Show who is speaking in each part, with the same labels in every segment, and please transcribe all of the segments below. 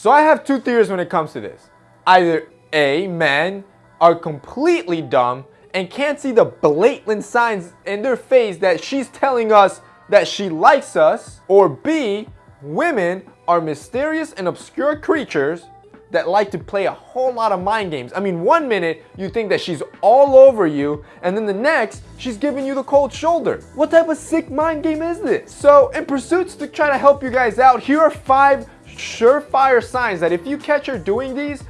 Speaker 1: So I have two theories when it comes to this. Either A, men are completely dumb and can't see the blatant signs in their face that she's telling us that she likes us, or B, women are mysterious and obscure creatures that like to play a whole lot of mind games. I mean, one minute you think that she's all over you, and then the next, she's giving you the cold shoulder. What type of sick mind game is this? So, in pursuits to try to help you guys out, here are five surefire signs that if you catch her doing these,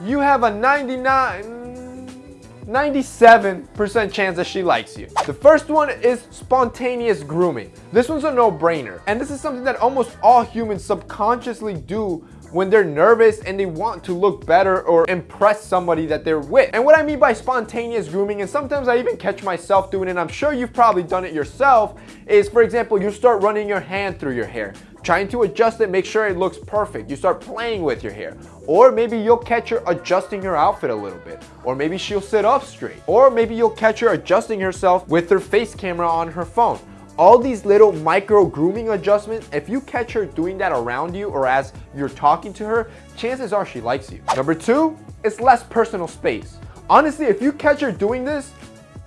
Speaker 1: you have a 99, 97% chance that she likes you. The first one is spontaneous grooming. This one's a no-brainer. And this is something that almost all humans subconsciously do when they're nervous and they want to look better or impress somebody that they're with. And what I mean by spontaneous grooming, and sometimes I even catch myself doing it, I'm sure you've probably done it yourself, is for example, you start running your hand through your hair trying to adjust it, make sure it looks perfect. You start playing with your hair. Or maybe you'll catch her adjusting her outfit a little bit. Or maybe she'll sit up straight. Or maybe you'll catch her adjusting herself with her face camera on her phone all these little micro grooming adjustments, if you catch her doing that around you or as you're talking to her, chances are she likes you. Number two, it's less personal space. Honestly, if you catch her doing this,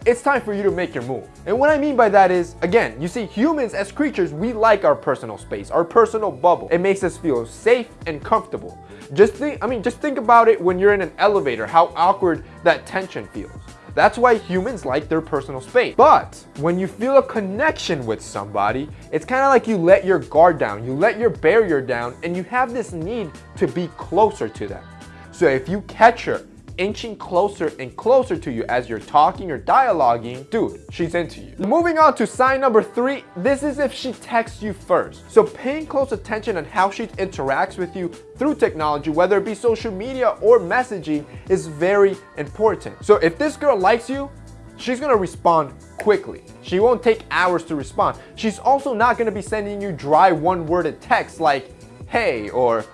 Speaker 1: it's time for you to make your move. And what I mean by that is, again, you see humans as creatures, we like our personal space, our personal bubble. It makes us feel safe and comfortable. Just think, I mean, just think about it when you're in an elevator, how awkward that tension feels. That's why humans like their personal space. But when you feel a connection with somebody, it's kind of like you let your guard down, you let your barrier down, and you have this need to be closer to them. So if you catch her inching closer and closer to you as you're talking or dialoguing, dude, she's into you. Moving on to sign number three, this is if she texts you first. So paying close attention on how she interacts with you through technology, whether it be social media or messaging, is very important. So if this girl likes you, she's gonna respond quickly. She won't take hours to respond. She's also not gonna be sending you dry one-worded texts like, hey, or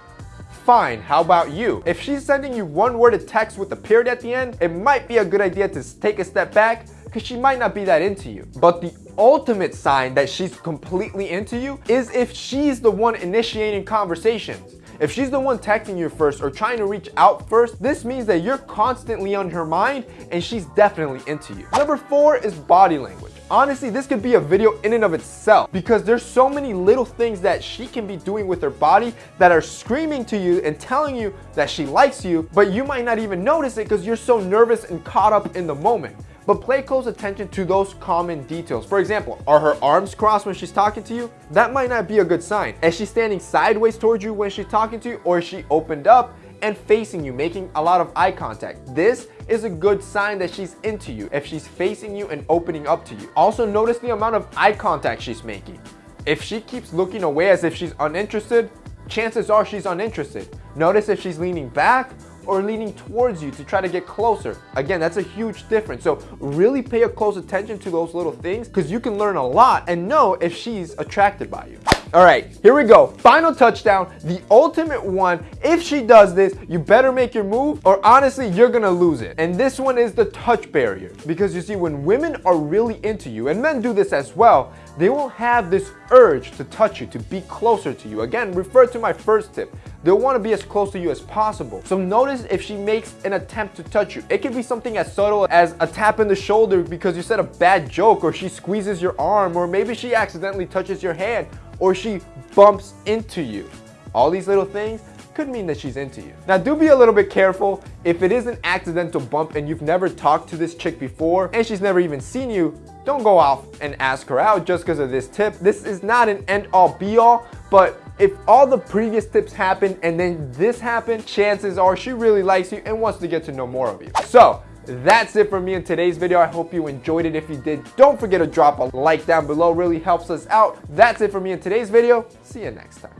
Speaker 1: fine, how about you? If she's sending you one worded text with a period at the end, it might be a good idea to take a step back because she might not be that into you. But the ultimate sign that she's completely into you is if she's the one initiating conversations. If she's the one texting you first or trying to reach out first, this means that you're constantly on her mind and she's definitely into you. Number four is body language. Honestly, this could be a video in and of itself because there's so many little things that she can be doing with her body that are screaming to you and telling you that she likes you, but you might not even notice it because you're so nervous and caught up in the moment but pay close attention to those common details. For example, are her arms crossed when she's talking to you? That might not be a good sign. Is she standing sideways towards you when she's talking to you or is she opened up and facing you, making a lot of eye contact? This is a good sign that she's into you if she's facing you and opening up to you. Also notice the amount of eye contact she's making. If she keeps looking away as if she's uninterested, chances are she's uninterested. Notice if she's leaning back or leaning towards you to try to get closer. Again, that's a huge difference. So really pay a close attention to those little things because you can learn a lot and know if she's attracted by you. All right, here we go. Final touchdown, the ultimate one. If she does this, you better make your move or honestly, you're gonna lose it. And this one is the touch barrier. Because you see, when women are really into you, and men do this as well, they will have this urge to touch you, to be closer to you. Again, refer to my first tip. They'll want to be as close to you as possible. So notice if she makes an attempt to touch you. It could be something as subtle as a tap in the shoulder because you said a bad joke or she squeezes your arm or maybe she accidentally touches your hand or she bumps into you. All these little things could mean that she's into you. Now do be a little bit careful. If it is an accidental bump and you've never talked to this chick before and she's never even seen you, don't go off and ask her out just because of this tip. This is not an end all be all, but if all the previous tips happen and then this happened, chances are she really likes you and wants to get to know more of you. So that's it for me in today's video. I hope you enjoyed it. If you did, don't forget to drop a like down below. Really helps us out. That's it for me in today's video. See you next time.